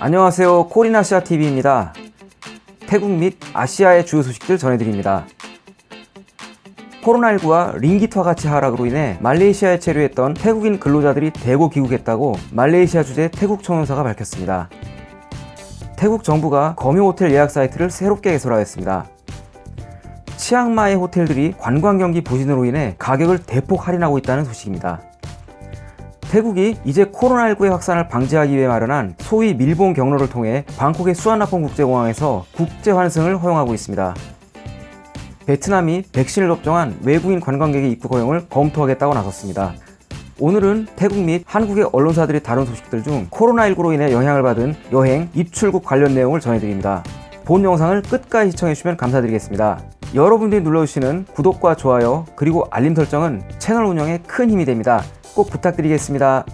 안녕하세요. 코리나시아TV입니다. 태국 및 아시아의 주요 소식들 전해드립니다. 코로나19와 링기트와 같이 하락으로 인해 말레이시아에 체류했던 태국인 근로자들이 대거 귀국했다고 말레이시아 주재 태국 총영사가 밝혔습니다. 태국 정부가 검요 호텔 예약 사이트를 새롭게 개설하였습니다. 치앙마이 호텔들이 관광 경기 부진으로 인해 가격을 대폭 할인하고 있다는 소식입니다 태국이 이제 코로나19의 확산을 방지하기 위해 마련한 소위 밀봉 경로를 통해 방콕의 수완나폰 국제공항에서 국제 환승을 허용하고 있습니다. 베트남이 백신을 접종한 외국인 관광객의 입국 허용을 검토하겠다고 나섰습니다. 오늘은 태국 및 한국의 언론사들이 다룬 소식들 중 코로나19로 인해 영향을 받은 여행, 입출국 관련 내용을 전해드립니다. 본 영상을 끝까지 시청해주시면 감사드리겠습니다. 여러분들이 눌러주시는 구독과 좋아요 그리고 알림 설정은 채널 운영에 큰 힘이 됩니다. 꼭 부탁드리겠습니다.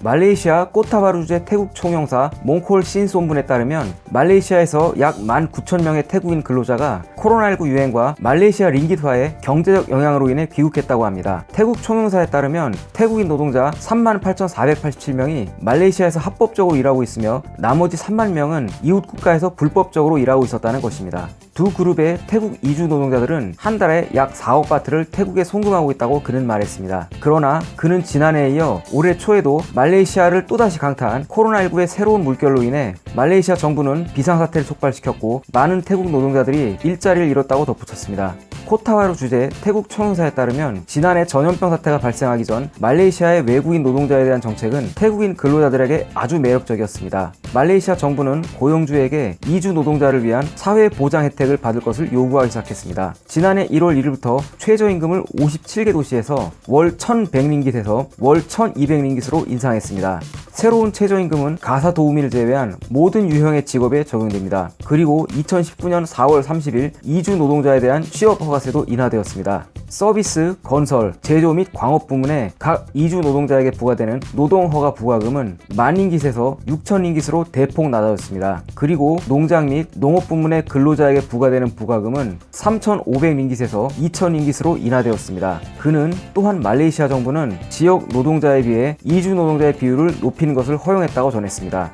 말레이시아 꼬타바루 주재 태국 총영사 몽콜 신손분에 따르면 말레이시아에서 약 19,000명의 태국인 근로자가 코로나19 유행과 말레이시아 링깃화의 경제적 영향으로 인해 귀국했다고 합니다. 태국 총영사에 따르면 태국인 노동자 38,487명이 말레이시아에서 합법적으로 일하고 있으며 나머지 3만 명은 이웃 국가에서 불법적으로 일하고 있었다는 것입니다. 두 그룹의 태국 이주 노동자들은 한 달에 약 4억 바트를 태국에 송금하고 있다고 그는 말했습니다. 그러나 그는 지난해에 이어 올해 초에도 말레이시아를 또다시 강타한 코로나19의 새로운 물결로 인해 말레이시아 정부는 비상사태를 촉발시켰고 많은 태국 노동자들이 일자리를 잃었다고 덧붙였습니다. 코타바루 주재 태국 총영사에 따르면 지난해 전염병 사태가 발생하기 전 말레이시아의 외국인 노동자에 대한 정책은 태국인 근로자들에게 아주 매력적이었습니다. 말레이시아 정부는 고용주에게 이주 노동자를 위한 사회 보장 혜택을 받을 것을 요구하기 시작했습니다. 지난해 1월 1일부터 최저임금을 57개 도시에서 월 1100링깃에서 월 1200링깃으로 인상했습니다. 새로운 최저임금은 가사 도우미를 제외한 모든 유형의 직업에 적용됩니다. 그리고 2019년 4월 30일 이주 노동자에 대한 취업 허가 세도 인하되었습니다. 서비스, 건설, 제조 및 광업 부문에 각 이주 노동자에게 부과되는 노동허가 부과금은 만링깃에서 6천링깃으로 대폭 낮아졌습니다. 그리고 농장 및 농업 부문의 근로자에게 부과되는 부과금은 3,500링깃에서 2,000링깃으로 인하되었습니다. 그는 또한 말레이시아 정부는 지역 노동자에 비해 이주 노동자의 비율을 높이는 것을 허용했다고 전했습니다.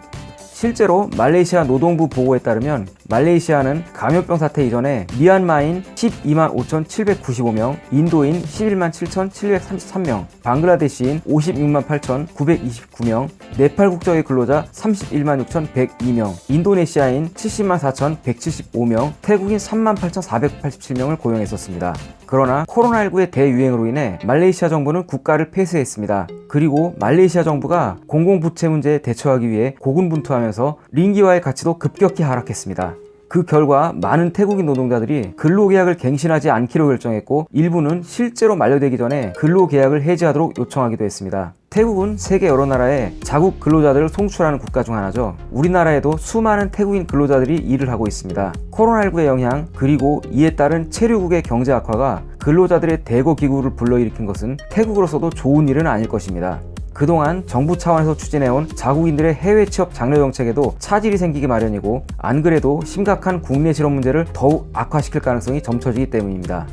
실제로 말레이시아 노동부 보고에 따르면 말레이시아는 감염병 사태 이전에 미얀마인 12만 5,795명, 인도인 11만 7,733명, 방글라데시인 56만 8,929명, 네팔 국적의 근로자 31만 6,102명, 인도네시아인 70만 4,175명, 태국인 3만 8,487명을 고용했었습니다. 그러나 코로나19의 대유행으로 인해 말레이시아 정부는 국가를 폐쇄했습니다. 그리고 말레이시아 정부가 공공부채 문제에 대처하기 위해 고군분투하면서 링기와의 가치도 급격히 하락했습니다. 그 결과 많은 태국인 노동자들이 근로계약을 갱신하지 않기로 결정했고 일부는 실제로 만료되기 전에 근로계약을 해지하도록 요청하기도 했습니다. 태국은 세계 여러 나라에 자국 근로자들을 송출하는 국가 중 하나죠. 우리나라에도 수많은 태국인 근로자들이 일을 하고 있습니다. 코로나19의 영향 그리고 이에 따른 체류국의 경제 악화가 근로자들의 대거 기구를 불러일으킨 것은 태국으로서도 좋은 일은 아닐 것입니다. 그동안 정부 차원에서 추진해온 자국인들의 해외 취업 장려 정책에도 차질이 생기기 마련이고 안 그래도 심각한 국내 실업 문제를 더욱 악화시킬 가능성이 점쳐지기 때문입니다.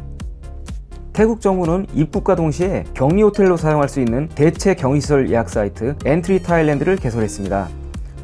태국 정부는 입국과 동시에 격리 호텔로 사용할 수 있는 대체 격리시설 예약 사이트 Entry Thailand를 개설했습니다.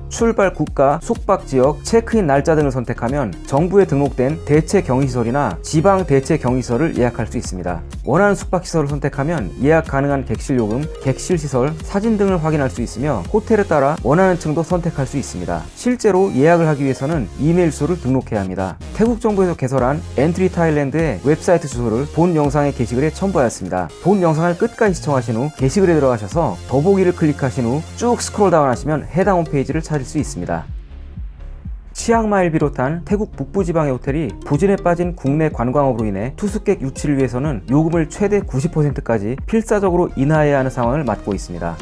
출발 국가, 숙박 지역, 체크인 날짜 등을 선택하면 정부에 등록된 대체 격리시설이나 지방 대체 격리시설을 예약할 수 있습니다. 원하는 숙박시설을 선택하면 예약 가능한 객실 요금, 객실 시설, 사진 등을 확인할 수 있으며 호텔에 따라 원하는 층도 선택할 수 있습니다. 실제로 예약을 하기 위해서는 이메일 주소를 등록해야 합니다. 태국 정부에서 개설한 Entry Thailand의 웹사이트 주소를 본 영상의 게시글에 첨부하였습니다. 본 영상을 끝까지 시청하신 후 게시글에 들어가셔서 더보기를 클릭하신 후 쭉 스크롤 다운 하시면 해당 홈페이지를 찾을 수 있습니다. 치앙마이를 비롯한 태국 북부지방의 호텔이 부진에 빠진 국내 관광업으로 인해 투숙객 유치를 위해서는 요금을 최대 90%까지 필사적으로 인하해야 하는 상황을 맞고 있습니다.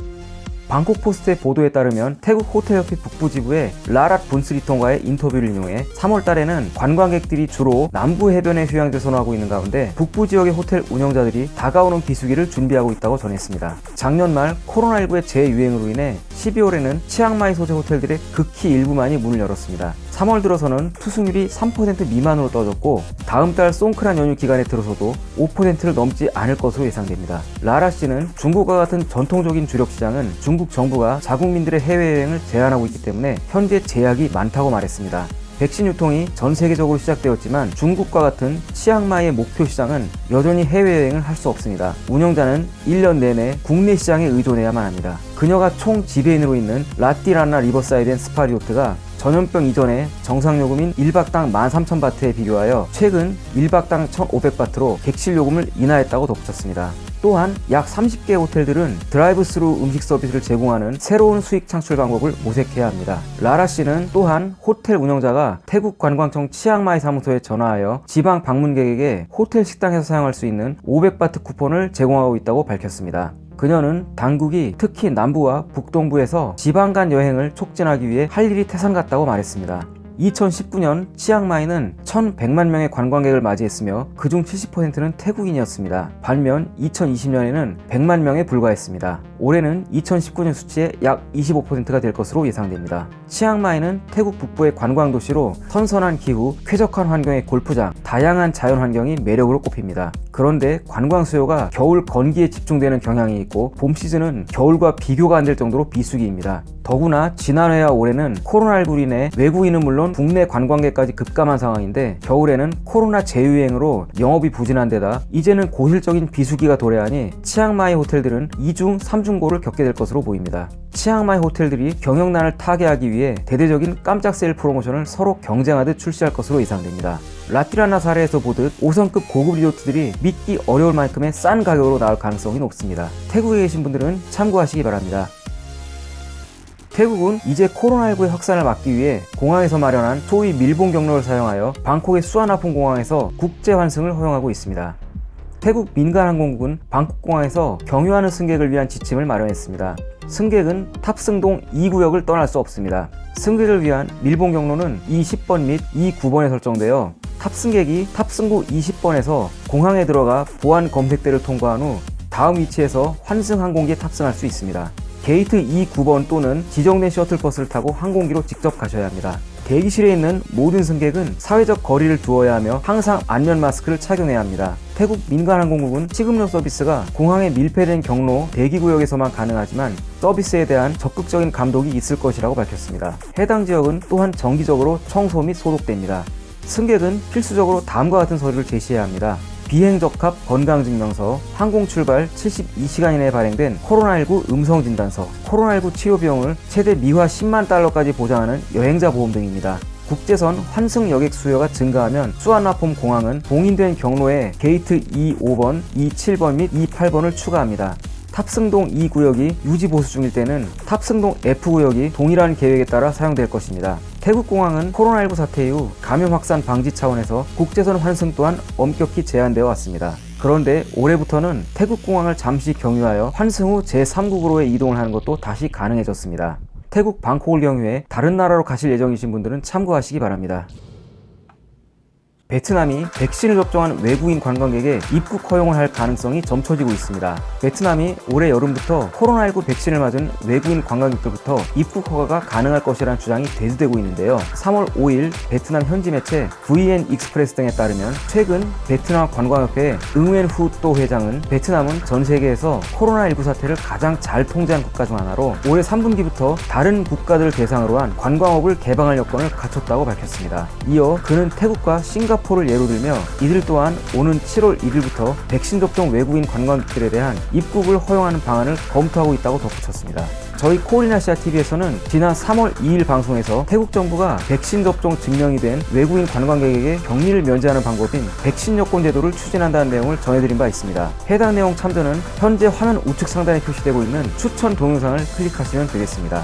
방콕포스트의 보도에 따르면 태국 호텔협회 북부지부의 라랏 분스리통과의 인터뷰를 인용해 3월달에는 관광객들이 주로 남부 해변에 휴양지를 선호하고 있는 가운데 북부 지역의 호텔 운영자들이 다가오는 비수기를 준비하고 있다고 전했습니다. 작년 말 코로나19의 재유행으로 인해 12월에는 치앙마이 소재 호텔들의 극히 일부만이 문을 열었습니다. 3월 들어서는 투숙률이 3% 미만으로 떨어졌고 다음 달 송크란 연휴 기간에 들어서도 5%를 넘지 않을 것으로 예상됩니다. 라랏 씨는 중국과 같은 전통적인 주력 시장은 중국 정부가 자국민들의 해외여행을 제한하고 있기 때문에 현재 제약이 많다고 말했습니다. 백신 유통이 전 세계적으로 시작되었지만 중국과 같은 치앙마이의 목표 시장은 여전히 해외여행을 할 수 없습니다. 운영자는 1년 내내 국내 시장에 의존해야만 합니다. 그녀가 총 지배인으로 있는 라띠라나 Riverside and Spa Resort가 전염병 이전에 정상 요금인 1박당 13,000바트에 비교하여 최근 1박당 1,500바트로 객실 요금을 인하했다고 덧붙였습니다. 또한 약 30개 호텔들은 드라이브 스루 음식 서비스를 제공하는 새로운 수익 창출 방법을 모색해야 합니다. 라랏 씨는 또한 호텔 운영자가 태국 관광청 치앙마이 사무소에 전화하여 지방 방문객에게 호텔 식당에서 사용할 수 있는 500바트 쿠폰을 제공하고 있다고 밝혔습니다. 그녀는 당국이 특히 남부와 북동부에서 지방 간 여행을 촉진하기 위해 할 일이 태산 같다고 말했습니다. 2019년 치앙마이는 1100만 명의 관광객을 맞이했으며 그중 70%는 태국인이었습니다. 반면 2020년에는 100만 명에 불과했습니다. 올해는 2019년 수치의 약 25%가 될 것으로 예상됩니다. 치앙마이는 태국 북부의 관광 도시로 선선한 기후, 쾌적한 환경의 골프장, 다양한 자연 환경이 매력으로 꼽힙니다. 그런데 관광 수요가 겨울 건기에 집중되는 경향이 있고 봄 시즌은 겨울과 비교가 안 될 정도로 비수기입니다. 더구나 지난해와 올해는 코로나19로 인해 외국인은 물론 국내 관광객까지 급감한 상황인데 겨울에는 코로나 재유행으로 영업이 부진한 데다 이제는 고질적인 비수기가 도래하니 치앙마이 호텔들은 2중, 3중 고를 겪게 될 것으로 보입니다. 치앙마이 호텔들이 경영난을 타개하기 위해 대대적인 깜짝 세일 프로모션을 서로 경쟁하듯 출시할 것으로 예상됩니다. 라티라나 사례에서 보듯 5성급 고급 리조트들이 믿기 어려울 만큼의 싼 가격으로 나올 가능성이 높습니다. 태국에 계신 분들은 참고하시기 바랍니다. 태국은 이제 코로나19의 확산을 막기 위해 공항에서 마련한 소위 밀봉 경로를 사용하여 방콕의 수완아폰 공항에서 국제 환승을 허용하고 있습니다. 태국 민간항공국은 방콕공항에서 경유하는 승객을 위한 지침을 마련했습니다. 승객은 탑승동 2구역을 떠날 수 없습니다. 승객을 위한 밀봉 경로는 E10번 및 E9번에 설정되어 탑승객이 탑승구 20번에서 공항에 들어가 보안 검색대를 통과한 후 다음 위치에서 환승 항공기에 탑승할 수 있습니다. 게이트 29번 또는 지정된 셔틀버스를 타고 항공기로 직접 가셔야 합니다. 대기실에 있는 모든 승객은 사회적 거리를 두어야 하며 항상 안면 마스크를 착용해야 합니다. 태국 민간항공국은 취급료 서비스가 공항에 밀폐된 경로 대기구역에서만 가능하지만 서비스에 대한 적극적인 감독이 있을 것이라고 밝혔습니다. 해당 지역은 또한 정기적으로 청소 및 소독됩니다. 승객은 필수적으로 다음과 같은 서류를 제시해야 합니다. 비행적합 건강증명서, 항공 출발 72시간 이내에 발행된 코로나19 음성진단서, 코로나19 치료 비용을 최대 미화 10만 달러까지 보장하는 여행자 보험 등입니다. 국제선 환승 여객 수요가 증가하면 수완나폼 공항은 봉인된 경로에 게이트 25번, 27번 및 28번을 추가합니다. 탑승동 E 구역이 유지 보수 중일 때는 탑승동 F 구역이 동일한 계획에 따라 사용될 것입니다. 태국 공항은 코로나19 사태 이후 감염 확산 방지 차원에서 국제선 환승 또한 엄격히 제한되어 왔습니다. 그런데 올해부터는 태국 공항을 잠시 경유하여 환승 후 제3국으로의 이동을 하는 것도 다시 가능해졌습니다. 태국 방콕을 경유해 다른 나라로 가실 예정이신 분들은 참고하시기 바랍니다. 베트남이 백신을 접종한 외국인 관광객에 입국 허용을 할 가능성이 점쳐지고 있습니다. 베트남이 올해 여름부터 코로나19 백신을 맞은 외국인 관광객들부터 입국 허가가 가능할 것이라는 주장이 대두되고 있는데요. 3월 5일 베트남 현지 매체 VN Express 등에 따르면 최근 베트남 관광협회 응웬 후 또 회장은 베트남은 전 세계에서 코로나19 사태를 가장 잘 통제한 국가 중 하나로 올해 3분기부터 다른 국가들을 대상으로 한 관광업을 개방할 여건을 갖췄다고 밝혔습니다. 이어 그는 태국과 싱가포르 싱가포르를 예로 들며 이들 또한 오는 7월 1일부터 백신 접종 외국인 관광객들에 대한 입국을 허용하는 방안을 검토하고 있다고 덧붙였습니다. 저희 코리나시아 TV에서는 지난 3월 2일 방송에서 태국 정부가 백신 접종 증명이 된 외국인 관광객에게 격리를 면제하는 방법인 백신 여권 제도를 추진한다는 내용을 전해드린 바 있습니다. 해당 내용 참조는 현재 화면 우측 상단에 표시되고 있는 추천 동영상을 클릭하시면 되겠습니다.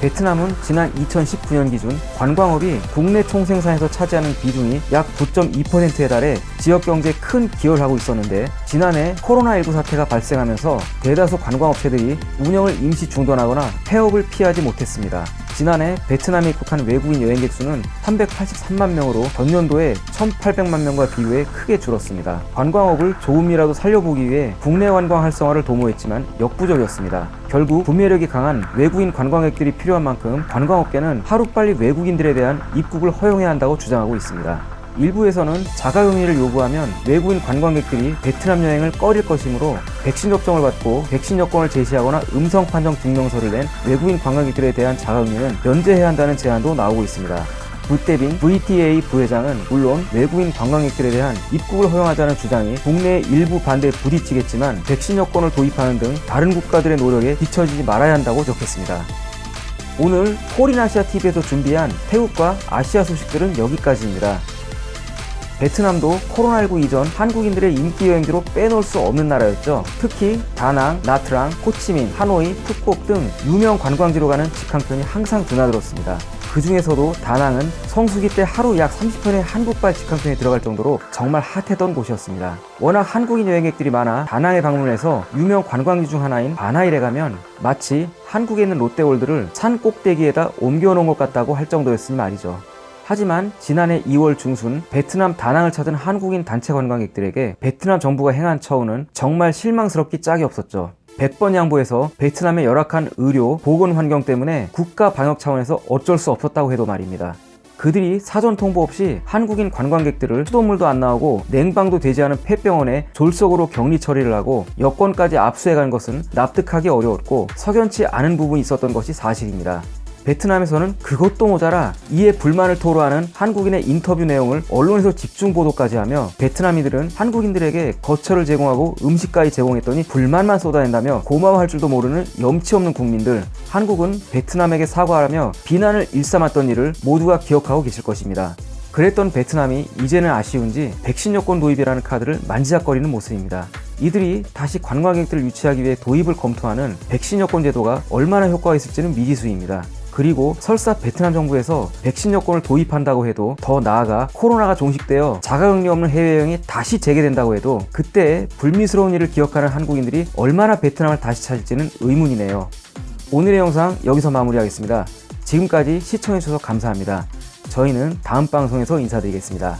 베트남은 지난 2019년 기준 관광업이 국내 총생산에서 차지하는 비중이 약 9.2%에 달해 지역 경제에 큰 기여를 하고 있었는데 지난해 코로나19 사태가 발생하면서 대다수 관광업체들이 운영을 임시 중단하거나 폐업을 피하지 못했습니다. 지난해 베트남에 입국한 외국인 여행객 수는 383만 명으로 전년도에 1,800만 명과 비교해 크게 줄었습니다. 관광업을 조금이라도 살려보기 위해 국내 관광 활성화를 도모했지만 역부족이었습니다. 결국 구매력이 강한 외국인 관광객들이 필요한 만큼 관광업계는 하루빨리 외국인들에 대한 입국을 허용해야 한다고 주장하고 있습니다. 일부에서는 자가격리를 요구하면 외국인 관광객들이 베트남 여행을 꺼릴 것이므로 백신 접종을 받고 백신 여권을 제시하거나 음성 판정 증명서를 낸 외국인 관광객들에 대한 자가격리는 면제해야 한다는 제안도 나오고 있습니다. 부태빈 VTA 부회장은 물론 외국인 관광객들에 대한 입국을 허용하자는 주장이 국내 일부 반대에 부딪히겠지만 백신 여권을 도입하는 등 다른 국가들의 노력에 뒤처지지 말아야 한다고 적혔습니다. 오늘 콜인아시아 TV에서 준비한 태국과 아시아 소식들은 여기까지입니다. 베트남도 코로나19 이전 한국인들의 인기 여행지로 빼놓을 수 없는 나라였죠. 특히 다낭, 나트랑, 호치민, 하노이, 푸꾸옥 등 유명 관광지로 가는 직항편이 항상 드나들었습니다. 그 중에서도 다낭은 성수기 때 하루 약 30편의 한국발 직항편이 들어갈 정도로 정말 핫했던 곳이었습니다. 워낙 한국인 여행객들이 많아 다낭에 방문해서 유명 관광지 중 하나인 바나일에 가면 마치 한국에 있는 롯데월드를 산 꼭대기에다 옮겨놓은 것 같다고 할 정도였으니 말이죠. 하지만 지난해 2월 중순 베트남 다낭을 찾은 한국인 단체 관광객들에게 베트남 정부가 행한 처우는 정말 실망스럽기 짝이 없었죠. 100번 양보해서 베트남의 열악한 의료, 보건 환경 때문에 국가 방역 차원에서 어쩔 수 없었다고 해도 말입니다. 그들이 사전 통보 없이 한국인 관광객들을 수돗물도 안 나오고 냉방도 되지 않은 폐병원에 졸속으로 격리 처리를 하고 여권까지 압수해간 것은 납득하기 어려웠고 석연치 않은 부분이 있었던 것이 사실입니다. 베트남에서는 그것도 모자라 이에 불만을 토로하는 한국인의 인터뷰 내용을 언론에서 집중 보도까지 하며 베트남인들은 한국인들에게 거처를 제공하고 음식까지 제공했더니 불만만 쏟아낸다며 고마워할 줄도 모르는 염치 없는 국민들 한국은 베트남에게 사과하며 비난을 일삼았던 일을 모두가 기억하고 계실 것입니다. 그랬던 베트남이 이제는 아쉬운지 백신 여권 도입이라는 카드를 만지작거리는 모습입니다. 이들이 다시 관광객들을 유치하기 위해 도입을 검토하는 백신 여권 제도가 얼마나 효과가 있을지는 미지수입니다. 그리고 설사 베트남 정부에서 백신 여권을 도입한다고 해도 더 나아가 코로나가 종식되어 자가격리 없는 해외여행이 다시 재개된다고 해도 그때 불미스러운 일을 기억하는 한국인들이 얼마나 베트남을 다시 찾을지는 의문이네요. 오늘의 영상 여기서 마무리하겠습니다. 지금까지 시청해주셔서 감사합니다. 저희는 다음 방송에서 인사드리겠습니다.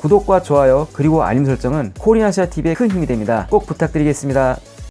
구독과 좋아요 그리고 알림 설정은 코리아시아TV에 큰 힘이 됩니다. 꼭 부탁드리겠습니다.